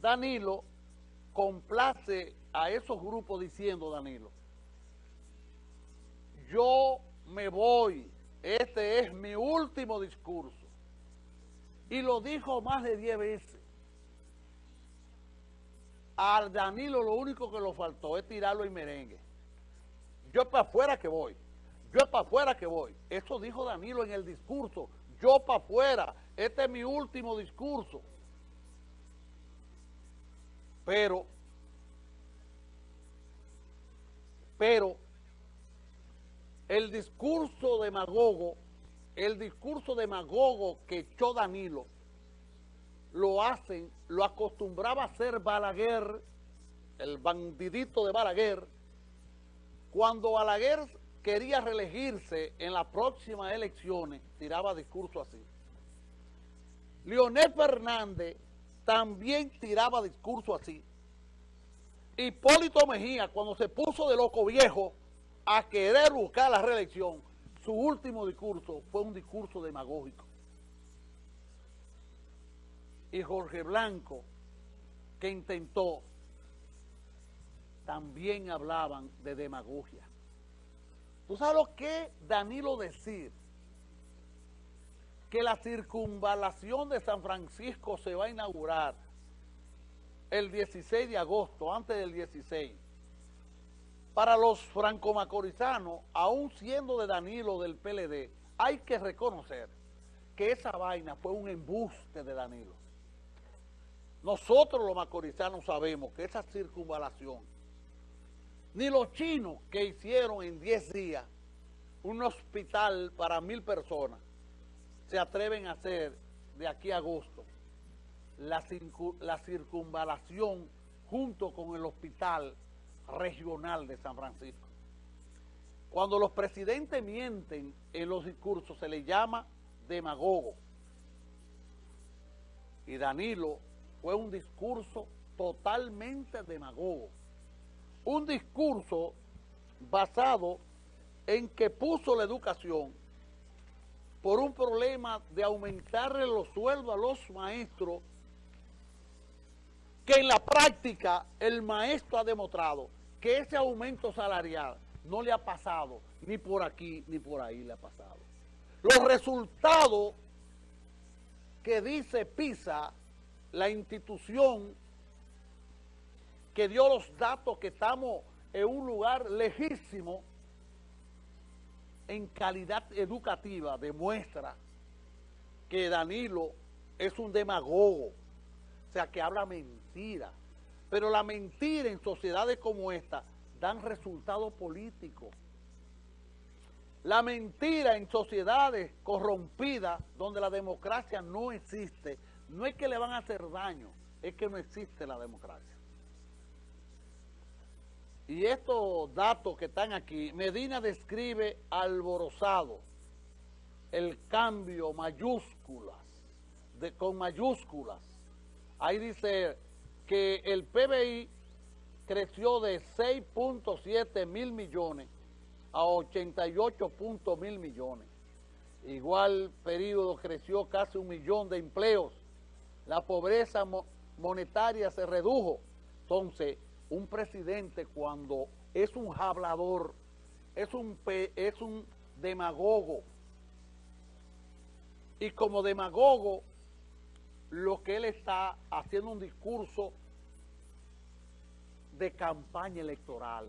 Danilo complace a esos grupos diciendo, Danilo, yo me voy, este es mi último discurso. Y lo dijo más de 10 veces. A Danilo lo único que lo faltó es tirarlo en merengue. Yo para afuera que voy. Yo para afuera que voy. Eso dijo Danilo en el discurso. Yo para afuera. Este es mi último discurso. Pero, pero, el discurso demagogo, el discurso demagogo que echó Danilo, lo hacen, lo acostumbraba a hacer Balaguer, el bandidito de Balaguer, cuando Balaguer quería reelegirse en las próximas elecciones, tiraba discurso así. Leonel Fernández también tiraba discurso así. Hipólito Mejía, cuando se puso de loco viejo a querer buscar la reelección, su último discurso fue un discurso demagógico. Y Jorge Blanco, que intentó, también hablaban de demagogia. ¿Tú sabes lo que Danilo decir? Que la circunvalación de San Francisco se va a inaugurar el 16 de agosto, antes del 16. Para los franco-macorizanos, aún siendo de Danilo del PLD, hay que reconocer que esa vaina fue un embuste de Danilo. Nosotros los macorizanos sabemos que esa circunvalación ni los chinos que hicieron en 10 días un hospital para mil personas se atreven a hacer de aquí a agosto la, la circunvalación junto con el hospital regional de San Francisco. Cuando los presidentes mienten en los discursos se les llama demagogo. Y Danilo fue un discurso totalmente demagogo un discurso basado en que puso la educación por un problema de aumentarle los sueldos a los maestros, que en la práctica el maestro ha demostrado que ese aumento salarial no le ha pasado ni por aquí ni por ahí le ha pasado. Los resultados que dice PISA, la institución que dio los datos que estamos en un lugar lejísimo en calidad educativa, demuestra que Danilo es un demagogo, o sea, que habla mentira. Pero la mentira en sociedades como esta dan resultados políticos. La mentira en sociedades corrompidas donde la democracia no existe, no es que le van a hacer daño, es que no existe la democracia. Y estos datos que están aquí, Medina describe alborozado el cambio mayúsculas, de, con mayúsculas. Ahí dice que el PBI creció de 6.7 mil millones a 88 mil millones. Igual periodo creció casi un millón de empleos. La pobreza monetaria se redujo. Entonces, un presidente cuando es un hablador, es un, es un demagogo, y como demagogo, lo que él está haciendo un discurso de campaña electoral.